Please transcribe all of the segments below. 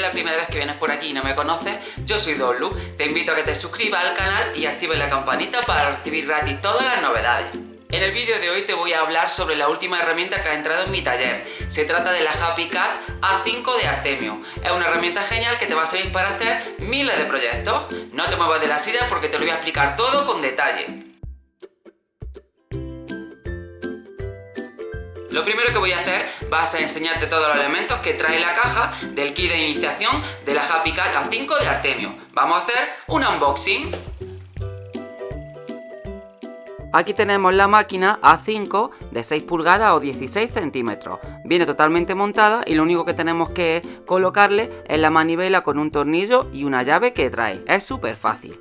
es la primera vez que vienes por aquí y no me conoces, yo soy Dolu. Te invito a que te suscribas al canal y actives la campanita para recibir gratis todas las novedades. En el vídeo de hoy te voy a hablar sobre la última herramienta que ha entrado en mi taller. Se trata de la Happy Cat A5 de Artemio. Es una herramienta genial que te va a servir para hacer miles de proyectos. No te muevas de la silla porque te lo voy a explicar todo con detalle. Lo primero que voy a hacer va a ser enseñarte todos los elementos que trae la caja del kit de iniciación de la Happy Cat A5 de Artemio. Vamos a hacer un unboxing. Aquí tenemos la máquina A5 de 6 pulgadas o 16 centímetros. Viene totalmente montada y lo único que tenemos que colocarle es la manivela con un tornillo y una llave que trae. Es súper fácil.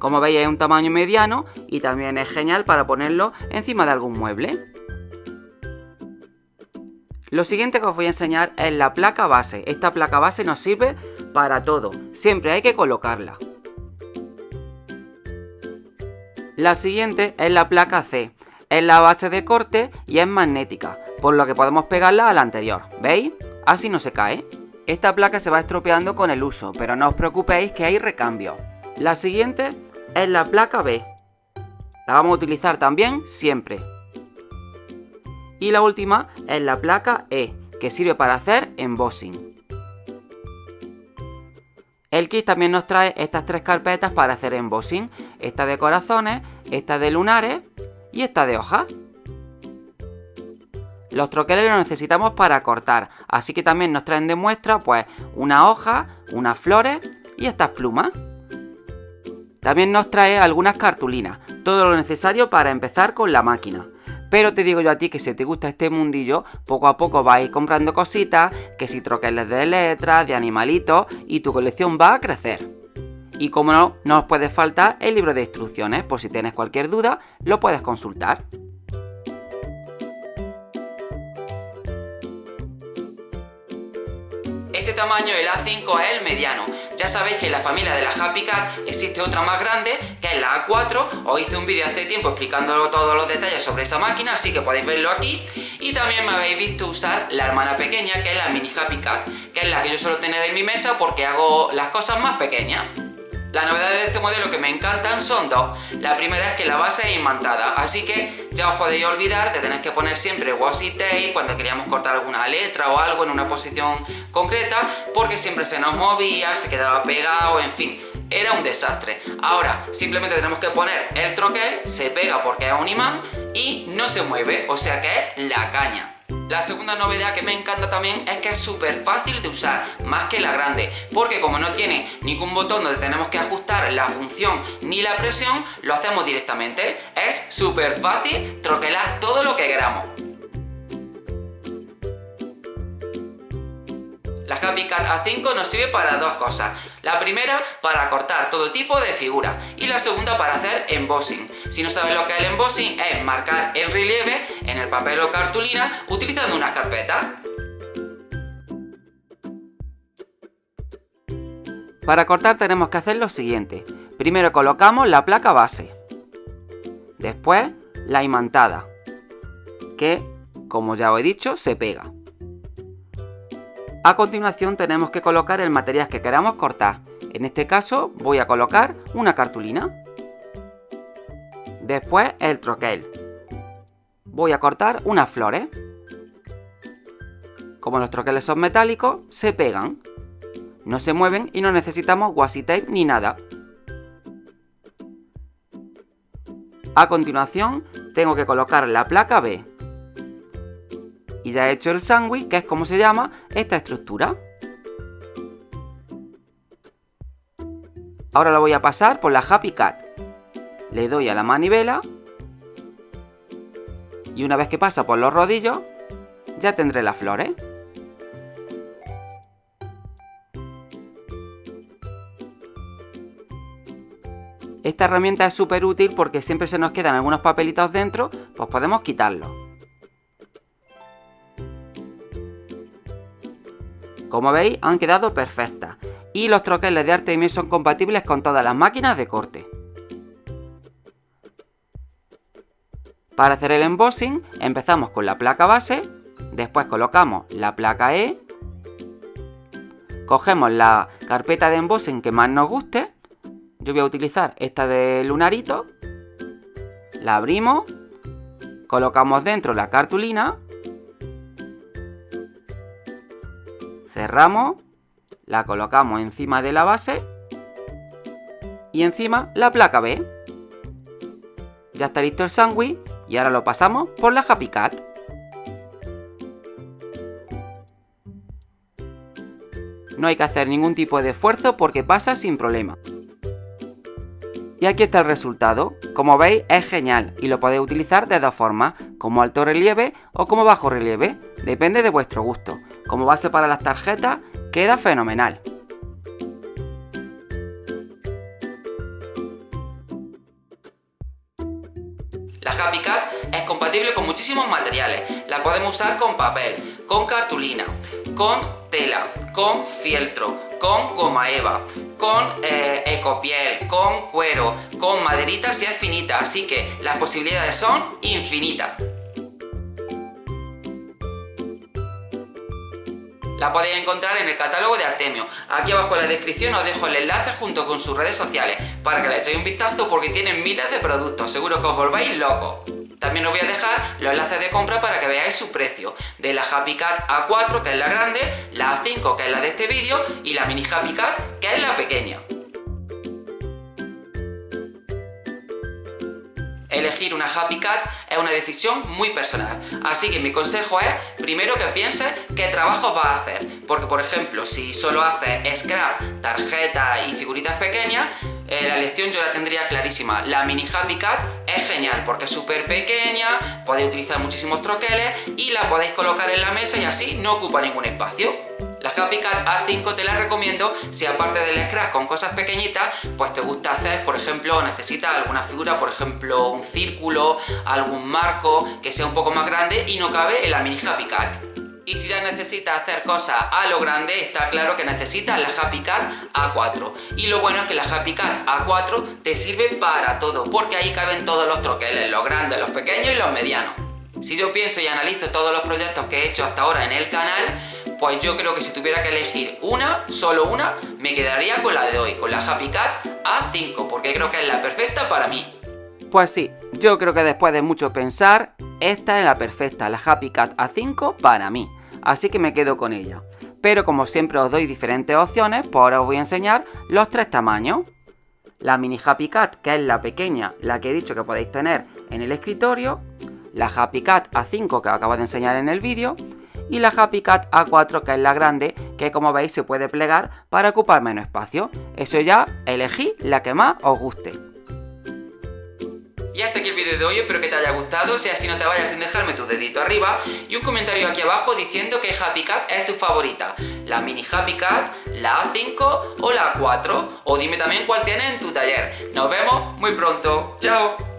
Como veis es un tamaño mediano y también es genial para ponerlo encima de algún mueble. Lo siguiente que os voy a enseñar es la placa base. Esta placa base nos sirve para todo. Siempre hay que colocarla. La siguiente es la placa C. Es la base de corte y es magnética, por lo que podemos pegarla a la anterior. ¿Veis? Así no se cae. Esta placa se va estropeando con el uso, pero no os preocupéis que hay recambio. La siguiente es la placa B. La vamos a utilizar también siempre. Y la última es la placa E, que sirve para hacer embossing. El kit también nos trae estas tres carpetas para hacer embossing. Esta de corazones, esta de lunares y esta de hojas. Los troqueles los necesitamos para cortar, así que también nos traen de muestra pues una hoja, unas flores y estas plumas. También nos trae algunas cartulinas, todo lo necesario para empezar con la máquina. Pero te digo yo a ti que si te gusta este mundillo, poco a poco vais comprando cositas, que si troqueles de letras, de animalitos, y tu colección va a crecer. Y como no, no os puede faltar el libro de instrucciones, por si tienes cualquier duda, lo puedes consultar. Este tamaño, el A5, es el mediano. Ya sabéis que en la familia de la Happy Cat existe otra más grande, que es la A4. Os hice un vídeo hace tiempo explicando todos los detalles sobre esa máquina, así que podéis verlo aquí. Y también me habéis visto usar la hermana pequeña, que es la Mini Happy Cat, que es la que yo suelo tener en mi mesa porque hago las cosas más pequeñas. Las novedades de este modelo que me encantan son dos. La primera es que la base es imantada, así que ya os podéis olvidar de tener que poner siempre washi tape cuando queríamos cortar alguna letra o algo en una posición concreta, porque siempre se nos movía, se quedaba pegado, en fin, era un desastre. Ahora, simplemente tenemos que poner el troquel, se pega porque es un imán y no se mueve, o sea que es la caña. La segunda novedad que me encanta también es que es súper fácil de usar, más que la grande, porque como no tiene ningún botón donde tenemos que ajustar la función ni la presión, lo hacemos directamente. Es súper fácil troquelar todo lo que queramos. La Happy Cat A5 nos sirve para dos cosas. La primera, para cortar todo tipo de figuras. Y la segunda, para hacer embossing. Si no sabes lo que es el embossing, es marcar el relieve en el papel o cartulina utilizando una carpeta. Para cortar tenemos que hacer lo siguiente. Primero colocamos la placa base. Después la imantada. Que, como ya os he dicho, se pega. A continuación tenemos que colocar el material que queramos cortar. En este caso voy a colocar una cartulina. Después el troquel. Voy a cortar unas flores. Como los troqueles son metálicos, se pegan. No se mueven y no necesitamos washi tape ni nada. A continuación tengo que colocar la placa B y ya he hecho el sándwich, que es como se llama esta estructura. Ahora lo voy a pasar por la Happy Cat. Le doy a la manivela y una vez que pasa por los rodillos, ya tendré las flores. Esta herramienta es súper útil porque siempre se nos quedan algunos papelitos dentro, pues podemos quitarlos. Como veis, han quedado perfectas. Y los troqueles de Artemio son compatibles con todas las máquinas de corte. Para hacer el embossing, empezamos con la placa base, después colocamos la placa E, Cogemos la carpeta de en que más nos guste. Yo voy a utilizar esta de lunarito. La abrimos. Colocamos dentro la cartulina. Cerramos. La colocamos encima de la base. Y encima la placa B. Ya está listo el sándwich y ahora lo pasamos por la Happy Cat. No hay que hacer ningún tipo de esfuerzo porque pasa sin problema. Y aquí está el resultado. Como veis es genial y lo podéis utilizar de dos formas, como alto relieve o como bajo relieve, depende de vuestro gusto. Como base para las tarjetas queda fenomenal. Happy Cat es compatible con muchísimos materiales. La podemos usar con papel, con cartulina, con tela, con fieltro, con goma eva, con eh, ecopiel, con cuero, con maderita si es finita, así que las posibilidades son infinitas. La podéis encontrar en el catálogo de Artemio. Aquí abajo en la descripción os dejo el enlace junto con sus redes sociales para que le echéis un vistazo porque tienen miles de productos, seguro que os volváis locos. También os voy a dejar los enlaces de compra para que veáis su precio. De la Happy Cat A4, que es la grande, la A5, que es la de este vídeo, y la Mini Happy Cat, que es la pequeña. Elegir una Happy Cat es una decisión muy personal. Así que mi consejo es, primero que pienses qué trabajos vas a hacer. Porque, por ejemplo, si solo haces scrap, tarjetas y figuritas pequeñas, eh, la lección yo la tendría clarísima. La mini Happy Cat es genial porque es súper pequeña, podéis utilizar muchísimos troqueles y la podéis colocar en la mesa y así no ocupa ningún espacio. La Happy Cat A5 te la recomiendo si aparte del scratch con cosas pequeñitas, pues te gusta hacer, por ejemplo, necesitas alguna figura, por ejemplo, un círculo, algún marco que sea un poco más grande y no cabe en la mini Happy Cat. Y si ya necesitas hacer cosas a lo grande, está claro que necesitas la Happy Cat A4. Y lo bueno es que la Happy Cat A4 te sirve para todo, porque ahí caben todos los troqueles, los grandes, los pequeños y los medianos. Si yo pienso y analizo todos los proyectos que he hecho hasta ahora en el canal, pues yo creo que si tuviera que elegir una, solo una, me quedaría con la de hoy, con la Happy Cat A5, porque creo que es la perfecta para mí. Pues sí, yo creo que después de mucho pensar, esta es la perfecta, la Happy Cat A5 para mí, así que me quedo con ella. Pero como siempre os doy diferentes opciones, pues ahora os voy a enseñar los tres tamaños. La mini Happy Cat, que es la pequeña, la que he dicho que podéis tener en el escritorio, la Happy Cat A5 que os acabo de enseñar en el vídeo, y la Happy Cat A4 que es la grande que como veis se puede plegar para ocupar menos espacio. Eso ya elegí la que más os guste. Y hasta aquí el vídeo de hoy, espero que te haya gustado, si así no te vayas sin dejarme tu dedito arriba y un comentario aquí abajo diciendo que Happy Cat es tu favorita, la mini Happy Cat, la A5 o la A4, o dime también cuál tienes en tu taller. Nos vemos muy pronto, chao.